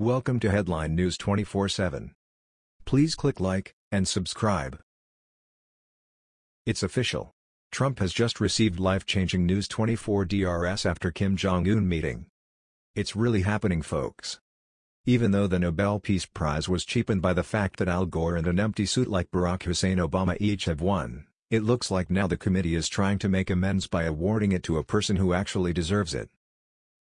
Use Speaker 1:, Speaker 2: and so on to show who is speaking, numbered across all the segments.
Speaker 1: Welcome to Headline News 24/7. Please click like and subscribe. It's official. Trump has just received life-changing News 24 DRS after Kim Jong-un meeting. It's really happening folks. Even though the Nobel Peace Prize was cheapened by the fact that Al Gore and an empty suit like Barack Hussein Obama each have won, it looks like now the committee is trying to make amends by awarding it to a person who actually deserves it.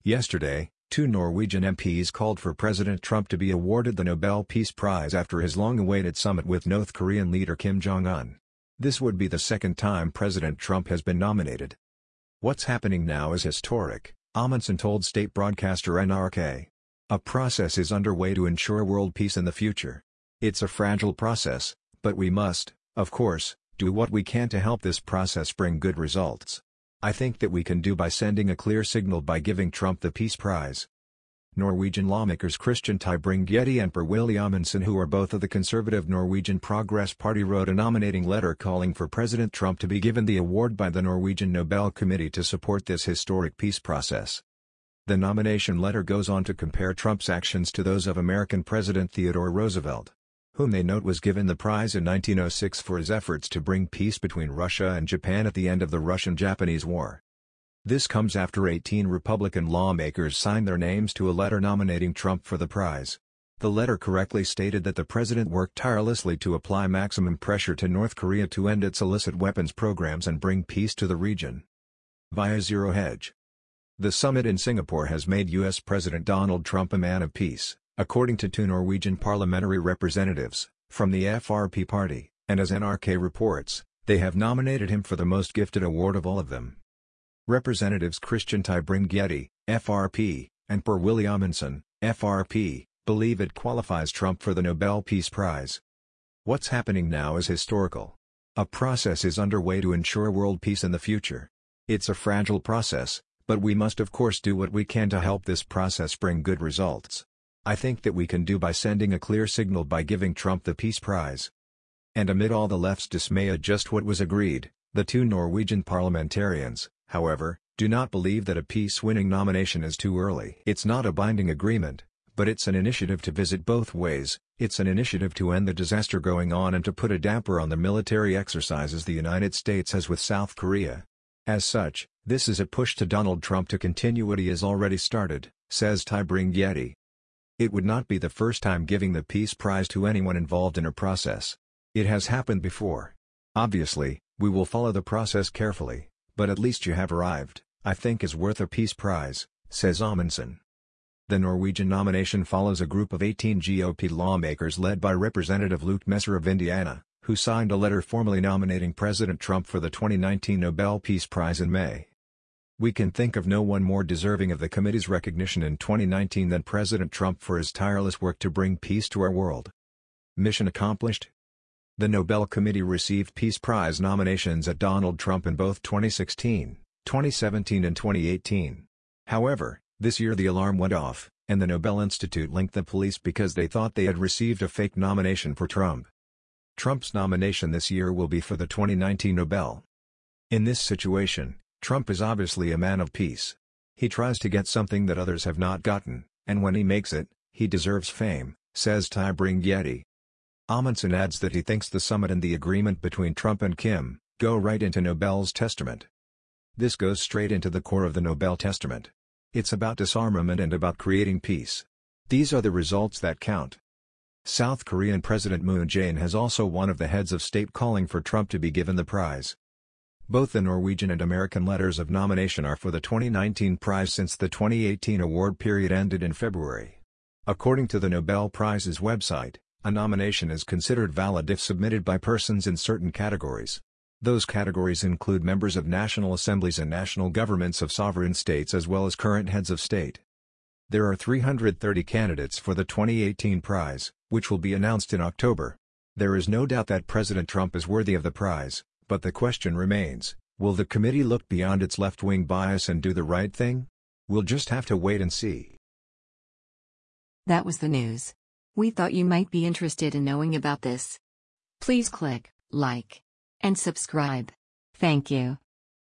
Speaker 1: Yesterday, Two Norwegian MPs called for President Trump to be awarded the Nobel Peace Prize after his long-awaited summit with North Korean leader Kim Jong-un. This would be the second time President Trump has been nominated. What's happening now is historic, Amundsen told state broadcaster NRK. A process is underway to ensure world peace in the future. It's a fragile process, but we must, of course, do what we can to help this process bring good results. I think that we can do by sending a clear signal by giving Trump the Peace Prize. Norwegian lawmakers Christian Tybring-Gjedde and Per-Willy Amundsen who are both of the conservative Norwegian Progress Party wrote a nominating letter calling for President Trump to be given the award by the Norwegian Nobel Committee to support this historic peace process. The nomination letter goes on to compare Trump's actions to those of American President Theodore Roosevelt whom they note was given the prize in 1906 for his efforts to bring peace between Russia and Japan at the end of the Russian-Japanese War. This comes after 18 Republican lawmakers signed their names to a letter nominating Trump for the prize. The letter correctly stated that the president worked tirelessly to apply maximum pressure to North Korea to end its illicit weapons programs and bring peace to the region. Via Zero Hedge The summit in Singapore has made U.S. President Donald Trump a man of peace according to two Norwegian parliamentary representatives, from the FRP party, and as NRK reports, they have nominated him for the most gifted award of all of them. Representatives Christian Tybring-Gjedde, FRP, and Per-Willy Amundsen, FRP, believe it qualifies Trump for the Nobel Peace Prize. What's happening now is historical. A process is underway to ensure world peace in the future. It's a fragile process, but we must of course do what we can to help this process bring good results. I think that we can do by sending a clear signal by giving Trump the Peace Prize. And amid all the left's dismay at just what was agreed, the two Norwegian parliamentarians, however, do not believe that a peace-winning nomination is too early. It's not a binding agreement, but it's an initiative to visit both ways, it's an initiative to end the disaster going on and to put a damper on the military exercises the United States has with South Korea. As such, this is a push to Donald Trump to continue what he has already started, says Tybring-Gjedde. It would not be the first time giving the Peace Prize to anyone involved in a process. It has happened before. Obviously, we will follow the process carefully, but at least you have arrived, I think is worth a Peace Prize, says Amundsen. The Norwegian nomination follows a group of 18 GOP lawmakers led by Representative Luke Messer of Indiana, who signed a letter formally nominating President Trump for the 2019 Nobel Peace Prize in May. We can think of no one more deserving of the committee's recognition in 2019 than President Trump for his tireless work to bring peace to our world. Mission accomplished? The Nobel Committee received Peace Prize nominations at Donald Trump in both 2016, 2017 and 2018. However, this year the alarm went off, and the Nobel Institute linked the police because they thought they had received a fake nomination for Trump. Trump's nomination this year will be for the 2019 Nobel. In this situation, Trump is obviously a man of peace. He tries to get something that others have not gotten, and when he makes it, he deserves fame, says Tybring-Gjedde. Amundsen adds that he thinks the summit and the agreement between Trump and Kim, go right into Nobel's testament. This goes straight into the core of the Nobel Testament. It's about disarmament and about creating peace. These are the results that count. South Korean President Moon Jae-in has also one of the heads of state calling for Trump to be given the prize. Both the Norwegian and American letters of nomination are for the 2019 prize since the 2018 award period ended in February. According to the Nobel Prize's website, a nomination is considered valid if submitted by persons in certain categories. Those categories include members of national assemblies and national governments of sovereign states as well as current heads of state. There are 330 candidates for the 2018 prize, which will be announced in October. There is no doubt that President Trump is worthy of the prize. But the question remains, will the committee look beyond its left-wing bias and do the right thing? We'll just have to wait and see.
Speaker 2: That was the news. We thought you might be interested in knowing about this. Please click like and subscribe. Thank you.